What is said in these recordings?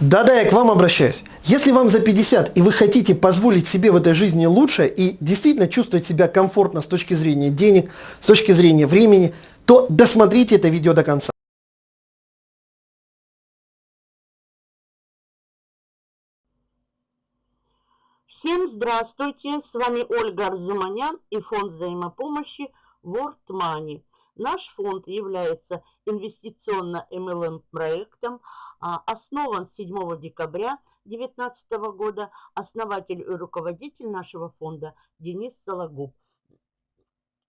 Да-да, я к вам обращаюсь. Если вам за 50 и вы хотите позволить себе в этой жизни лучше и действительно чувствовать себя комфортно с точки зрения денег, с точки зрения времени, то досмотрите это видео до конца. Всем здравствуйте, с вами Ольга Арзуманян и фонд взаимопомощи World Money. Наш фонд является инвестиционно-МЛМ проектом, основан 7 декабря 2019 года, основатель и руководитель нашего фонда Денис Сологуб.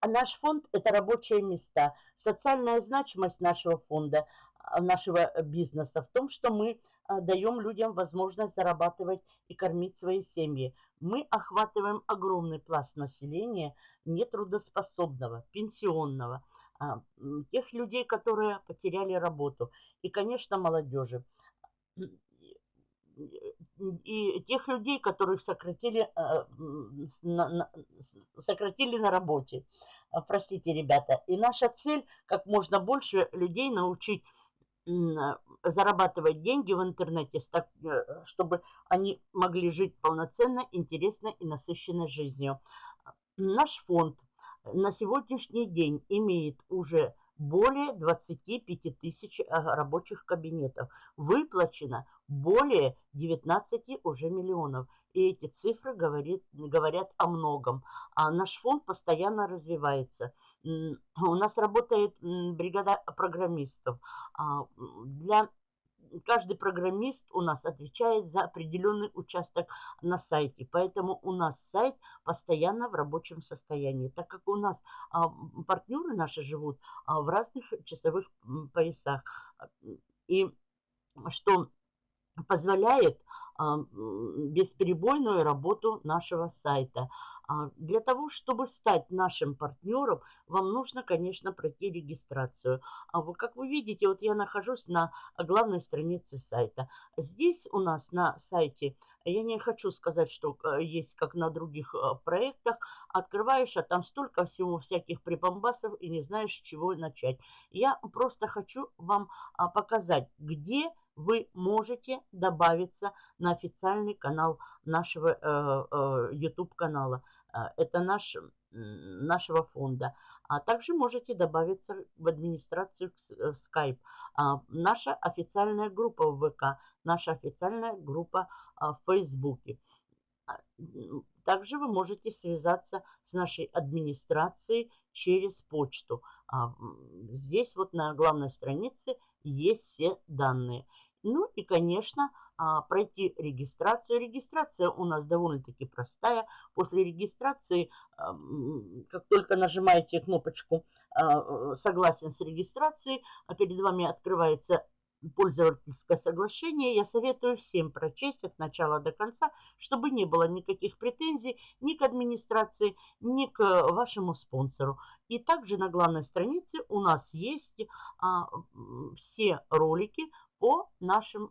Наш фонд – это рабочие места. Социальная значимость нашего фонда, а, нашего бизнеса в том, что мы а, даем людям возможность зарабатывать и кормить свои семьи. Мы охватываем огромный пласт населения нетрудоспособного, пенсионного – а, тех людей, которые потеряли работу, и, конечно, молодежи. И тех людей, которых сократили, а, сократили на работе. А, простите, ребята. И наша цель, как можно больше людей научить зарабатывать деньги в интернете, э, чтобы они могли жить полноценно, интересно и насыщенной жизнью. Наш фонд – на сегодняшний день имеет уже более 25 тысяч э, рабочих кабинетов. Выплачено более 19 уже миллионов. И эти цифры говорит, говорят о многом. А наш фонд постоянно развивается. У нас работает бригада программистов. А, для каждый программист у нас отвечает за определенный участок на сайте. Поэтому у нас сайт постоянно в рабочем состоянии. Так как у нас а, партнеры наши живут а, в разных часовых поясах. И что позволяет а, бесперебойную работу нашего сайта. А, для того, чтобы стать нашим партнером, вам нужно, конечно, пройти регистрацию. А как вы видите, вот я нахожусь на главной странице сайта. Здесь у нас на сайте, я не хочу сказать, что э, есть как на других э, проектах, открываешь, а там столько всего всяких припомбасов и не знаешь, с чего начать. Я просто хочу вам а, показать, где вы можете добавиться на официальный канал нашего э, YouTube канала. А, это наш, нашего фонда. А также можете добавиться в администрацию в Skype. А, наша официальная группа в ВК, наша официальная группа а, в Фейсбуке. Также вы можете связаться с нашей администрацией через почту. Здесь вот на главной странице есть все данные. Ну и, конечно, а, пройти регистрацию. Регистрация у нас довольно-таки простая. После регистрации, как только нажимаете кнопочку а, «Согласен с регистрацией», а перед вами открывается пользовательское соглашение, я советую всем прочесть от начала до конца, чтобы не было никаких претензий ни к администрации, ни к вашему спонсору. И также на главной странице у нас есть а, все ролики по нашим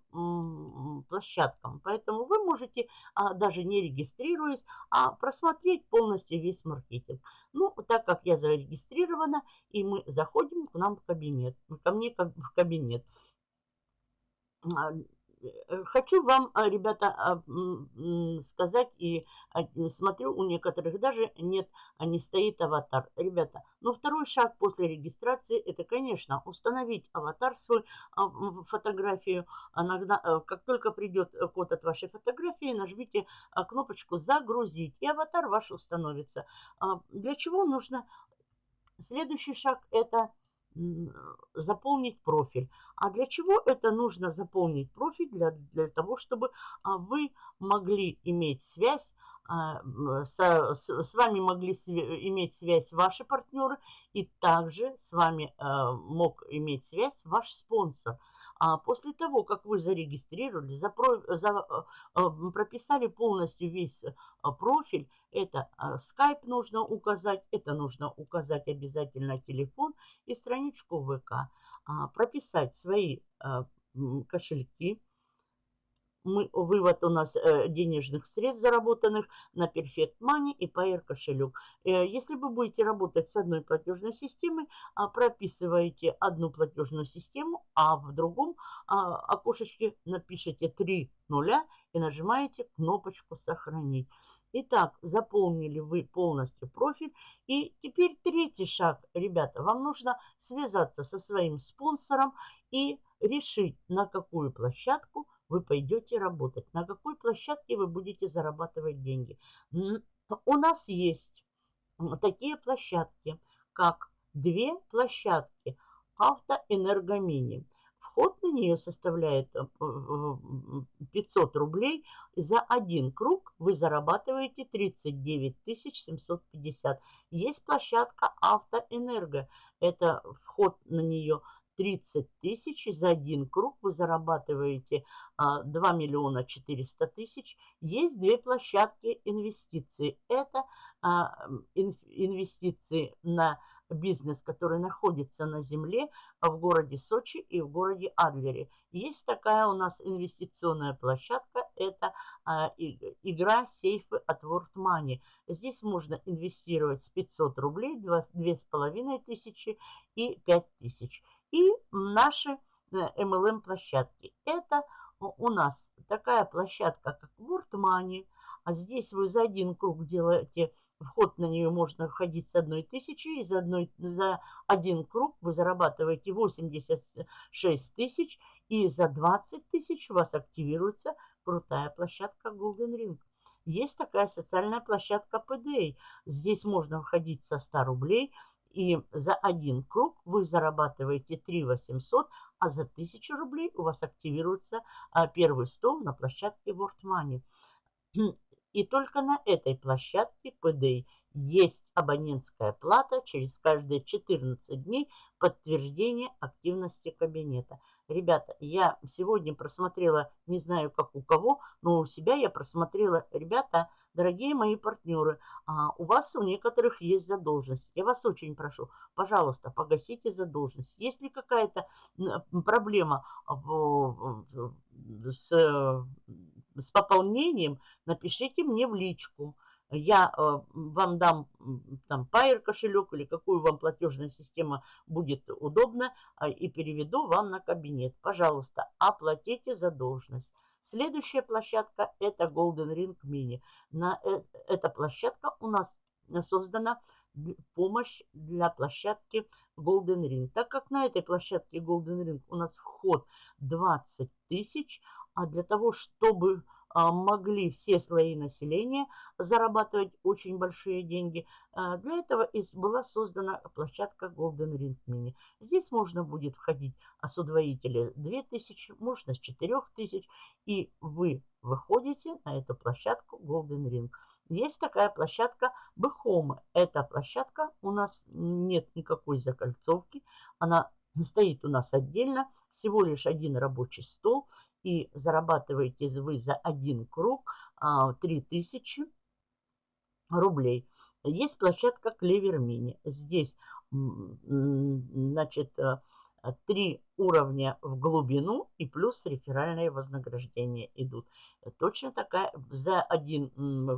площадкам. Поэтому вы можете, а, даже не регистрируясь, а просмотреть полностью весь маркетинг. Ну, так как я зарегистрирована, и мы заходим к нам в кабинет, ко мне в кабинет. Э, хочу вам, а, ребята, а, сказать, и а, смотрю, у некоторых даже нет, не стоит аватар. Ребята, ну второй шаг после регистрации, это, конечно, установить аватар свой, фотографию. Э, как только придет код от вашей фотографии, нажмите кнопочку «Загрузить», и аватар ваш установится. Для чего нужно? Следующий шаг – это заполнить профиль. А для чего это нужно заполнить профиль? Для, для того, чтобы а, вы могли иметь связь, а, со, с, с вами могли иметь связь ваши партнеры, и также с вами а, мог иметь связь ваш спонсор – а после того, как вы зарегистрировали, запро, за, э, прописали полностью весь э, профиль, это э, Skype нужно указать, это нужно указать обязательно телефон и страничку ВК. А, прописать свои кошельки, мы, вывод у нас э, денежных средств, заработанных на Perfect Money и Payer кошелек. Э, если вы будете работать с одной платежной системой, э, прописываете одну платежную систему, а в другом э, окошечке напишите 3 нуля и нажимаете кнопочку «Сохранить». Итак, заполнили вы полностью профиль. И теперь третий шаг, ребята, вам нужно связаться со своим спонсором и решить, на какую площадку вы пойдете работать, на какой площадке вы будете зарабатывать деньги. У нас есть такие площадки, как две площадки автоэнергомини. Вход на нее составляет 500 э, рублей. За один круг вы зарабатываете 39 750. Есть площадка Автоэнерго. Это вход на нее 30 тысяч, за один круг вы зарабатываете 2 а, миллиона 400 тысяч. Есть две площадки инвестиций. Это а, инвестиции на бизнес, который находится на земле в городе Сочи и в городе Адлере. Есть такая у нас инвестиционная площадка, это а, игра сейфы от World Money. Здесь можно инвестировать с 500 рублей, 2,5 тысячи и 5 тысяч и наши MLM-площадки. Э, Это у нас такая площадка, как World Money. А здесь вы за один круг делаете, вход на нее можно входить с одной тысячи, и за, одной, за один круг вы зарабатываете 86 тысяч, и за 20 тысяч у вас активируется крутая площадка Golden Ring. Есть такая социальная площадка PDA. Здесь можно входить со 100 рублей, и за один круг вы зарабатываете 3 800, а за 1000 рублей у вас активируется а, первый стол на площадке World Money. И только на этой площадке PDA есть абонентская плата через каждые 14 дней подтверждение активности кабинета. Ребята, я сегодня просмотрела, не знаю как у кого, но у себя я просмотрела, ребята, Дорогие мои партнеры, а, у вас у некоторых есть задолженность. Я вас очень прошу, пожалуйста, погасите задолженность. Если какая-то проблема с, с пополнением, напишите мне в личку. Я э, вам дам там Pair кошелек или какую вам платежная система будет удобна а, и переведу вам на кабинет. Пожалуйста, оплатите задолженность. Следующая площадка это Golden Ring Mini. На, э, эта площадка у нас создана помощь для площадки Golden Ring. Так как на этой площадке Golden Ring у нас вход 20 тысяч, а для того, чтобы могли все слои населения зарабатывать очень большие деньги. А, для этого была создана площадка Golden Ring Mini. Здесь можно будет входить с удвоителя 2000, можно с 4000, и вы выходите на эту площадку Golden Ring. Есть такая площадка Behome. Эта площадка у нас нет никакой закольцовки. Она стоит у нас отдельно. Всего лишь один рабочий стол и зарабатываете вы за один круг 3000 а, рублей. Есть площадка Клевер Мини. Здесь, значит, э, три уровня в глубину и плюс реферальные вознаграждения идут. Точно такая, за один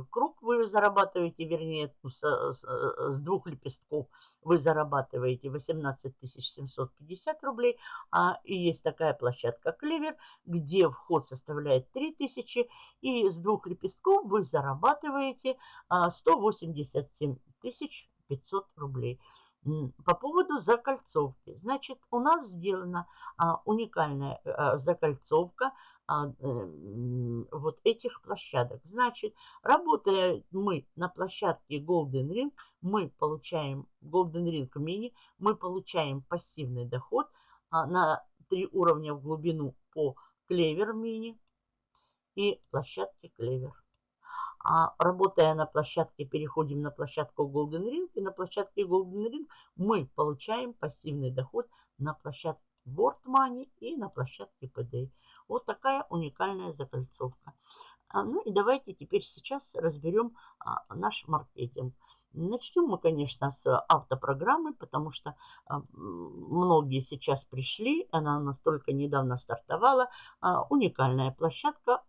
круг вы зарабатываете, вернее, с, двух лепестков вы зарабатываете 18 750 рублей. А и есть такая площадка Клевер, где вход составляет 3000, и с двух лепестков вы зарабатываете 187 а, 500 рублей. По поводу закольцовки. Значит, у нас сделана а, уникальная а, закольцовка а, э, вот этих площадок. Значит, работая мы на площадке Golden Ring, мы получаем Golden Ring Mini, мы получаем пассивный доход а, на три уровня в глубину по Клевер Mini и площадке Клевер. А работая на площадке, переходим на площадку Golden Ring. И на площадке Golden Ring мы получаем пассивный доход на площадке Board Money и на площадке PDA. Вот такая уникальная закольцовка. А, ну и давайте теперь сейчас разберем а, наш маркетинг. Начнем мы, конечно, с автопрограммы, потому что а, многие сейчас пришли, она настолько недавно стартовала. Уникальная площадка,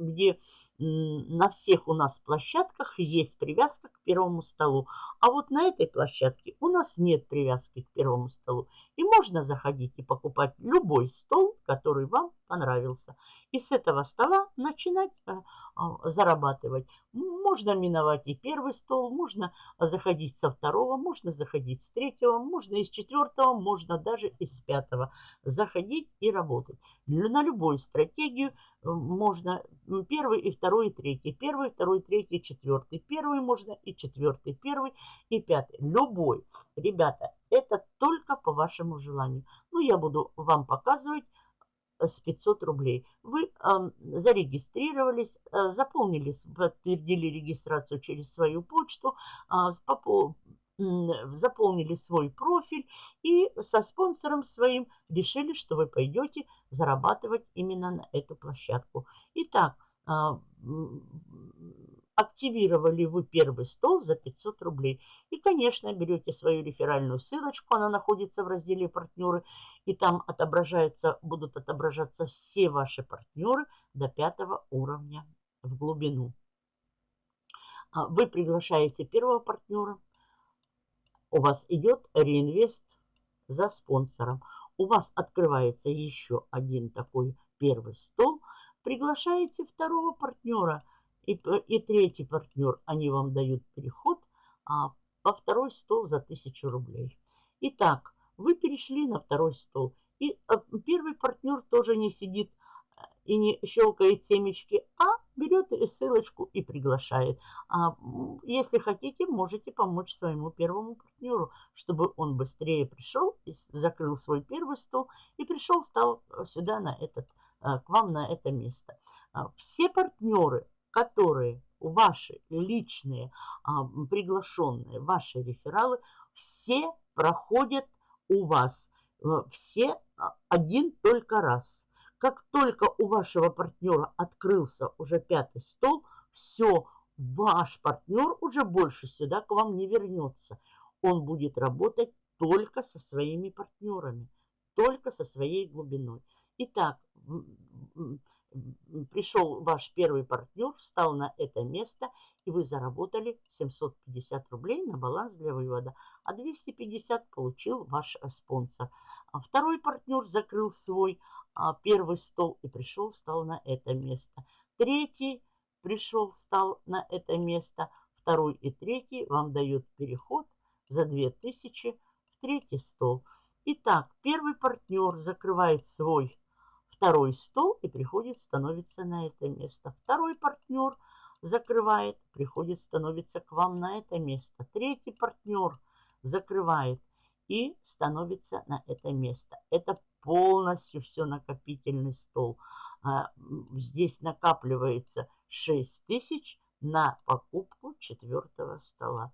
где на всех у нас площадках есть привязка к первому столу. А вот на этой площадке у нас нет привязки к первому столу. И можно заходить и покупать любой стол, который вам понравился. И с этого стола начинать а, а, зарабатывать. Можно миновать и первый стол, можно заходить со второго, можно заходить с третьего, можно из четвертого, можно даже из пятого. Заходить и работать. На любую стратегию э, можно первый и второй и третий. Первый, второй, третий, четвертый. Первый можно и четвертый, первый и пятый. Любой. Ребята, это только по вашему желанию. Ну, я буду вам показывать с 500 рублей. Вы э, зарегистрировались, э, заполнили, подтвердили регистрацию через свою почту, э, э, заполнили свой профиль и со спонсором своим решили, что вы пойдете зарабатывать именно на эту площадку. Итак, э, активировали вы первый стол за 500 рублей. И, конечно, берете свою реферальную ссылочку, она находится в разделе «Партнеры», и там отображается, будут отображаться все ваши партнеры до пятого уровня в глубину. А, вы приглашаете первого партнера, у вас идет реинвест за спонсором. У вас открывается еще один такой первый стол. Приглашаете второго партнера – и, и третий партнер, они вам дают переход а, по второй стол за 1000 рублей. Итак, вы перешли на второй стол. И а, первый партнер тоже не сидит э, и не щелкает семечки, а берет ссылочку и приглашает. А, если хотите, можете помочь своему первому партнеру, чтобы он быстрее пришел и закрыл свой первый стол и пришел, стал сюда на этот, э, к вам на это место. А, все партнеры которые ваши личные а, приглашенные, ваши рефералы, все проходят у вас. Э, все а, один только раз. Как только у вашего партнера открылся уже пятый стол, все, ваш партнер уже больше сюда к вам не вернется. Он будет работать только со своими партнерами, только со своей глубиной. Итак, пришел ваш первый партнер, встал на это место, и вы заработали 750 рублей на баланс для вывода, а 250 получил ваш э, спонсор. А второй партнер закрыл свой первый стол и пришел, встал на это место. Третий пришел, встал на это место. Второй и третий вам дают переход за 2000 в третий стол. Итак, первый партнер закрывает свой второй стол и приходит, становится на это место. Второй партнер закрывает, приходит, становится к вам на это место. Третий партнер закрывает и становится на это место. Это полностью все накопительный стол. А, здесь накапливается 6 тысяч на покупку четвертого стола.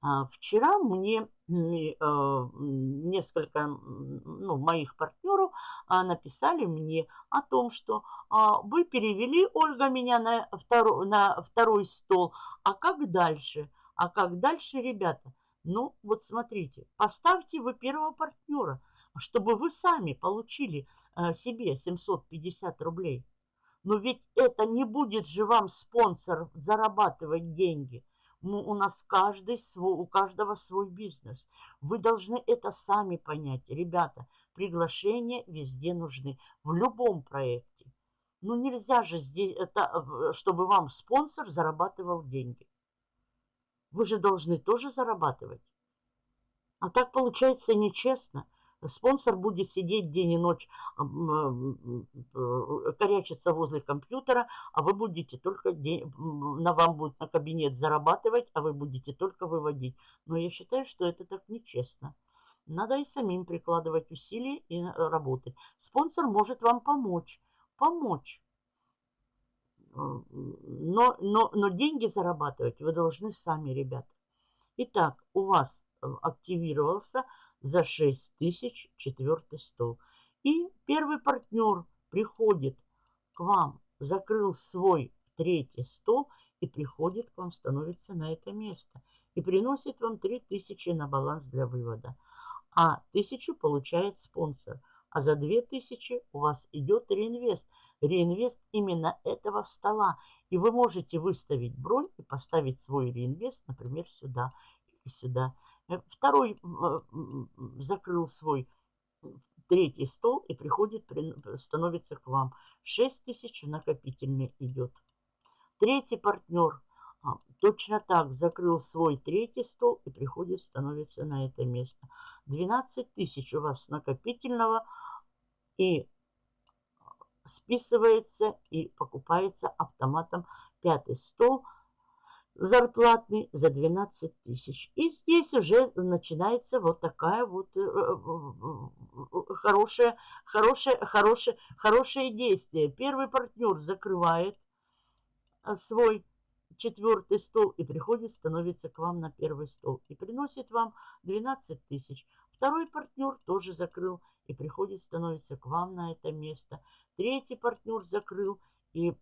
А, вчера мне э, несколько ну, моих партнеров а, написали мне о том, что вы перевели, Ольга, меня на второй, на второй стол. А как дальше? А как дальше, ребята? Ну, вот смотрите, поставьте вы первого партнера, чтобы вы сами получили э, себе 750 рублей. Но ведь это не будет же вам спонсор зарабатывать деньги – ну, у нас каждый свой, у каждого свой бизнес. Вы должны это сами понять. Ребята, приглашения везде нужны. В любом проекте. Ну, нельзя же здесь, это, чтобы вам спонсор зарабатывал деньги. Вы же должны тоже зарабатывать. А так получается нечестно. Спонсор будет сидеть день и ночь, э, корячиться возле компьютера, а вы будете только, день, на вам будет на кабинет зарабатывать, а вы будете только выводить. Но я считаю, что это так нечестно. Надо и самим прикладывать усилия и э, работать. Спонсор может вам помочь. Помочь. Э, но, но, но деньги зарабатывать вы должны сами, ребята. Итак, у вас активировался за 6 тысяч четвертый стол. И первый партнер приходит к вам, закрыл свой третий стол и приходит к вам, становится на это место и приносит вам 3000 на баланс для вывода. А 1000 получает спонсор, а за 2000 у вас идет реинвест. Реинвест именно этого стола. И вы можете выставить бронь и поставить свой реинвест, например, сюда и сюда. Э, второй э, закрыл свой третий стол и приходит, становится к вам. 6 тысяч накопительный идет. Третий партнер а, точно так закрыл свой третий стол и приходит, становится на это место. 12 тысяч у вас накопительного и списывается и покупается автоматом пятый стол – зарплатный за 12 тысяч. И здесь уже начинается вот такая вот э, э, хорошая, хорошая, хорошая, хорошее действие. Первый партнер закрывает э, свой четвертый стол и приходит, становится к вам на первый стол и приносит вам 12 тысяч. Второй партнер тоже закрыл и приходит, становится к вам на это место. Третий партнер закрыл и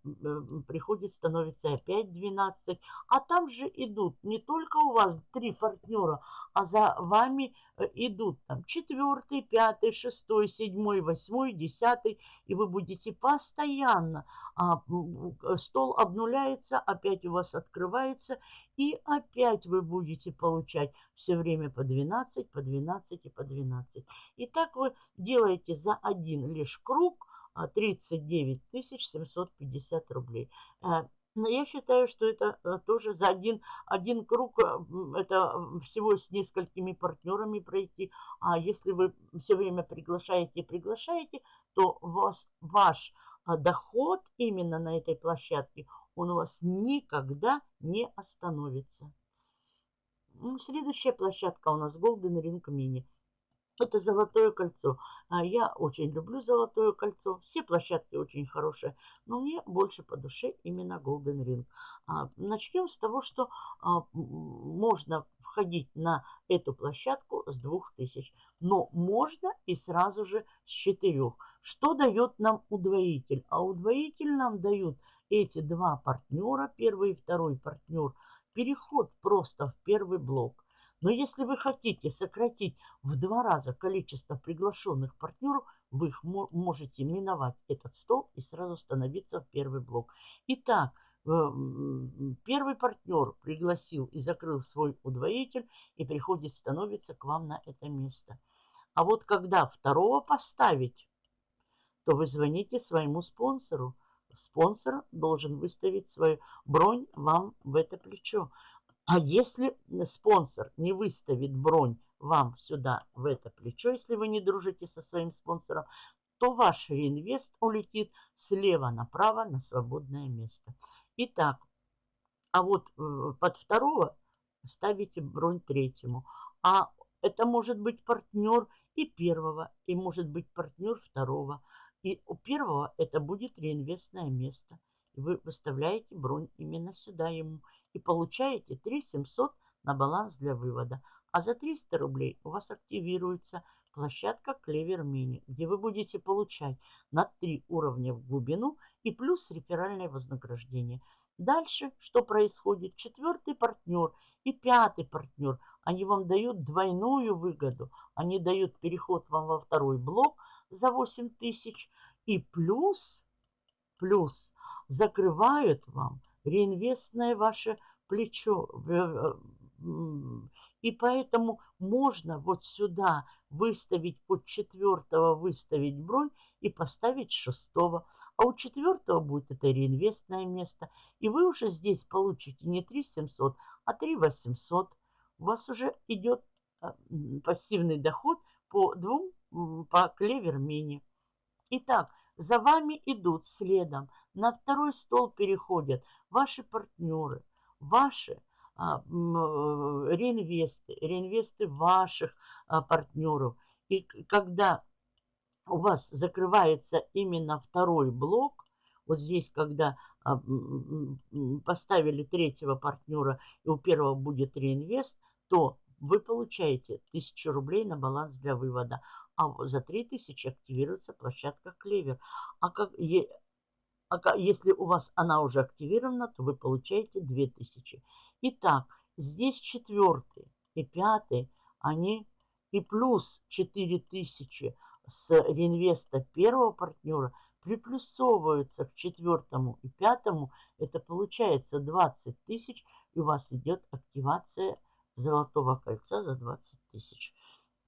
приходит, становится опять 12. А там же идут не только у вас три партнера, а за вами э, идут там четвертый, пятый, шестой, седьмой, восьмой, десятый. И вы будете постоянно, а, стол обнуляется, опять у вас открывается, и опять вы будете получать все время по 12, по 12 и по 12. И так вы делаете за один лишь круг – 39 750 рублей. Э, но я считаю, что это э, тоже за один, один круг, э, это всего с несколькими партнерами пройти. А если вы все время приглашаете приглашаете, то вас, ваш доход именно на этой площадке, он у вас никогда не остановится. Следующая площадка у нас Golden Ring Mini. Это золотое кольцо. А я очень люблю золотое кольцо. Все площадки очень хорошие. Но мне больше по душе именно Golden Ring. А, начнем с того, что а, можно входить на эту площадку с 2000. Но можно и сразу же с 4. Что дает нам удвоитель? А удвоитель нам дают эти два партнера, первый и второй партнер, переход просто в первый блок. Но если вы хотите сократить в два раза количество приглашенных партнеров, вы их можете миновать этот стол и сразу становиться в первый блок. Итак, э, первый партнер пригласил и закрыл свой удвоитель и приходит, становится к вам на это место. А вот когда второго поставить, то вы звоните своему спонсору. Спонсор должен выставить свою бронь вам в это плечо. А если спонсор не выставит бронь вам сюда, в это плечо, если вы не дружите со своим спонсором, то ваш реинвест улетит слева направо на свободное место. Итак, а вот э, под второго ставите бронь третьему. А это может быть партнер и первого, и может быть партнер второго. И у первого это будет реинвестное место. Вы выставляете бронь именно сюда ему и получаете 3 700 на баланс для вывода. А за 300 рублей у вас активируется площадка Clever Mini, где вы будете получать на 3 уровня в глубину и плюс реферальное вознаграждение. Дальше что происходит? Четвертый партнер и пятый партнер, они вам дают двойную выгоду. Они дают переход вам во второй блок за 8 тысяч и плюс, плюс закрывают вам реинвестное ваше плечо. И поэтому можно вот сюда выставить под четвертого, выставить бронь и поставить шестого. А у четвертого будет это реинвестное место. И вы уже здесь получите не 3 700, а 3 800. У вас уже идет а, пассивный доход по двум, по клевер мини. Итак, за вами идут следом. На второй стол переходят ваши партнеры, ваши а, э, реинвесты, реинвесты ваших а, партнеров. И когда у вас закрывается именно второй блок, вот здесь, когда а, поставили третьего партнера и у первого будет реинвест, то вы получаете 1000 рублей на баланс для вывода. А за 3000 активируется площадка Клевер. А как, А если у вас она уже активирована, то вы получаете 2000. Итак, здесь четвертый и пятый, они и плюс 4000 с реинвеста первого партнера приплюсовываются к четвертому и пятому. Это получается 20 тысяч, и у вас идет активация золотого кольца за 20 тысяч.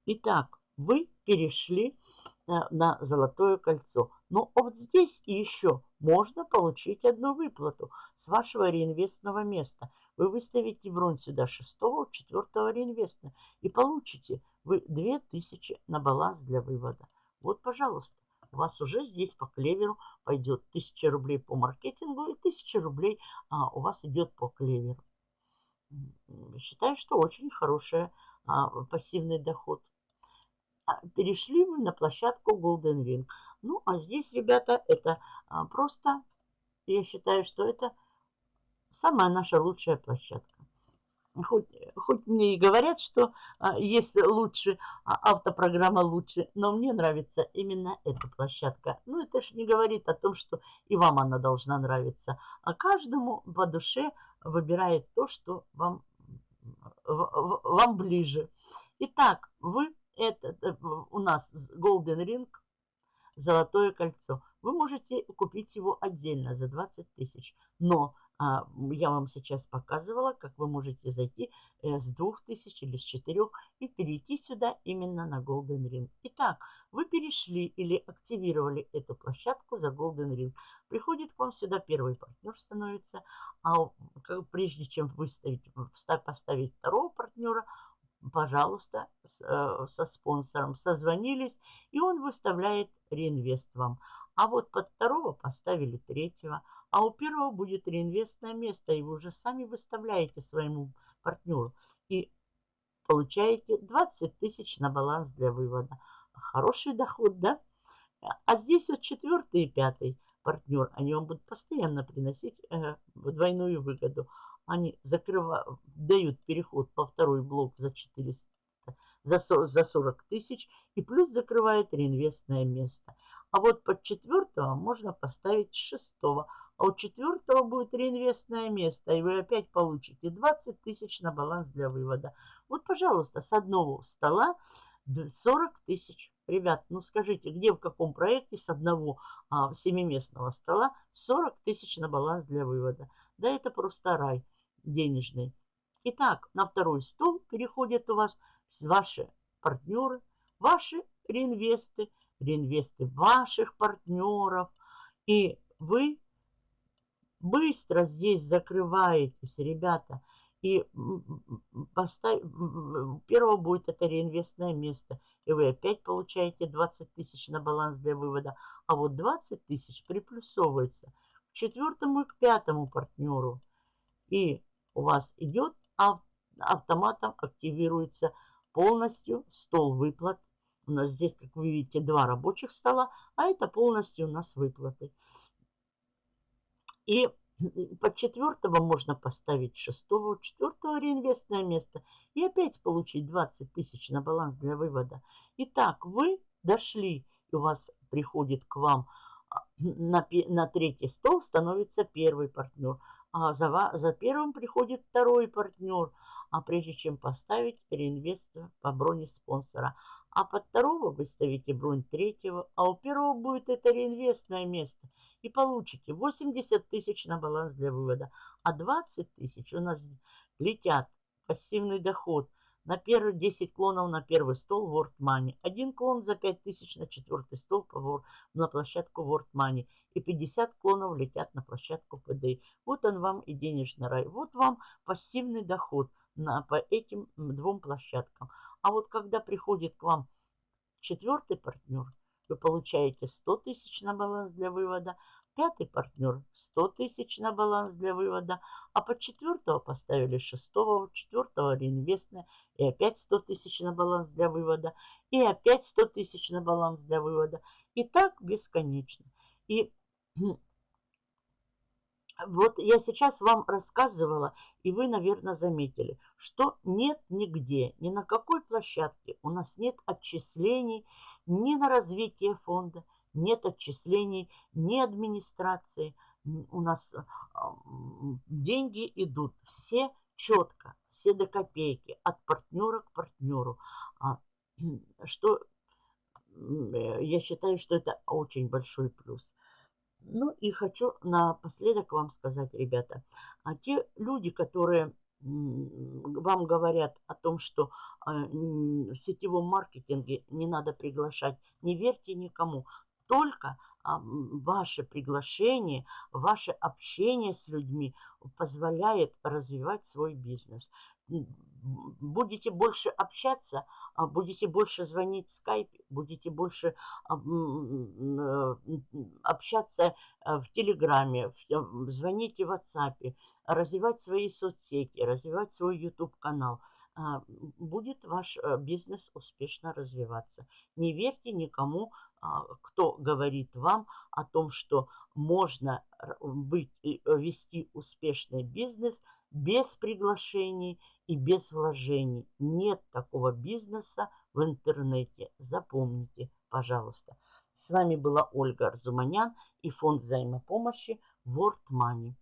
Итак, вы перешли на золотое кольцо. Но вот здесь еще можно получить одну выплату с вашего реинвестного места. Вы выставите бронь сюда 6 4 реинвеста и получите вы 2000 на баланс для вывода. Вот, пожалуйста, у вас уже здесь по клеверу пойдет 1000 рублей по маркетингу и 1000 рублей а, у вас идет по клеверу. Считаю, что очень хороший а, пассивный доход. А, перешли вы на площадку Golden Ring. Ну, а здесь, ребята, это а, просто, я считаю, что это самая наша лучшая площадка. Хоть, хоть мне и говорят, что а, есть лучше, а, автопрограмма лучше, но мне нравится именно эта площадка. Ну, это же не говорит о том, что и вам она должна нравиться. А каждому по душе выбирает то, что вам, вам ближе. Итак, вы это, э, у нас Golden Ring, золотое кольцо. Вы можете купить его отдельно за 20 тысяч, но а, я вам сейчас показывала, как вы можете зайти э, с 2000 или с 4 и перейти сюда именно на Golden Ring. Итак, вы перешли или активировали эту площадку за Golden Ring. Приходит к вам сюда первый партнер становится, а прежде чем выставить, поставить второго партнера, пожалуйста, э, со спонсором созвонились, и он выставляет реинвест вам. А вот под второго поставили третьего – а у первого будет реинвестное место, и вы уже сами выставляете своему партнеру. И получаете 20 тысяч на баланс для вывода. Хороший доход, да? А здесь вот четвертый и пятый партнер, они вам будут постоянно приносить э, двойную выгоду. Они закрывают, дают переход по второй блок за 400, за 40, за 40 тысяч и плюс закрывает реинвестное место. А вот под четвертого можно поставить шестого а у четвертого будет реинвестное место, и вы опять получите 20 тысяч на баланс для вывода. Вот, пожалуйста, с одного стола 40 тысяч. Ребят, ну скажите, где в каком проекте с одного а, семиместного стола 40 тысяч на баланс для вывода? Да это просто рай денежный. Итак, на второй стол переходят у вас ваши партнеры, ваши реинвесты, реинвесты ваших партнеров. И вы Быстро здесь закрываетесь, ребята. И поставь, первого будет это реинвестное место. И вы опять получаете 20 тысяч на баланс для вывода. А вот 20 тысяч приплюсовывается к четвертому и к пятому партнеру. И у вас идет автоматом активируется полностью стол выплат. У нас здесь, как вы видите, два рабочих стола, а это полностью у нас выплаты. И под четвертого можно поставить шестого, четвертого реинвестное место и опять получить 20 тысяч на баланс для вывода. Итак, вы дошли, и у вас приходит к вам а, на, на третий стол становится первый партнер, а за, за первым приходит второй партнер, а прежде чем поставить реинвест по броне спонсора. А под второго вы ставите бронь третьего, а у первого будет это реинвестное место – и получите 80 тысяч на баланс для вывода. А 20 тысяч у нас летят пассивный доход на первые 10 клонов на первый стол World Money. Один клон за 5 тысяч на четвертый стол на площадку World Money. И 50 клонов летят на площадку PDI. Вот он вам и денежный рай. Вот вам пассивный доход на, по этим двум площадкам. А вот когда приходит к вам четвертый партнер, вы получаете 100 тысяч на баланс для вывода, Пятый партнер 100 тысяч на баланс для вывода, а под четвертого поставили шестого, четвертого реинвестное, и опять 100 тысяч на баланс для вывода, и опять 100 тысяч на баланс для вывода. И так бесконечно. И вот я сейчас вам рассказывала, и вы, наверное, заметили, что нет нигде, ни на какой площадке у нас нет отчислений ни на развитие фонда, нет отчислений ни администрации. У нас деньги идут все четко, все до копейки, от партнера к партнеру. А, что э, я считаю, что это очень большой плюс. Ну и хочу напоследок вам сказать, ребята, а те люди, которые вам говорят о том, что а, в сетевом маркетинге не надо приглашать, не верьте никому. Только а, ваше приглашение, ваше общение с людьми позволяет развивать свой бизнес будете больше общаться, а будете больше звонить в скайпе, будете больше а, э, общаться э, в Телеграме, звоните в WhatsApp, развивать свои соцсети, развивать свой YouTube-канал, будет ваш э, бизнес успешно развиваться. Не верьте никому, кто говорит вам о том, что можно быть, вести успешный бизнес без приглашений, и без вложений. Нет такого бизнеса в интернете. Запомните, пожалуйста. С вами была Ольга Арзуманян и фонд взаимопомощи World Money.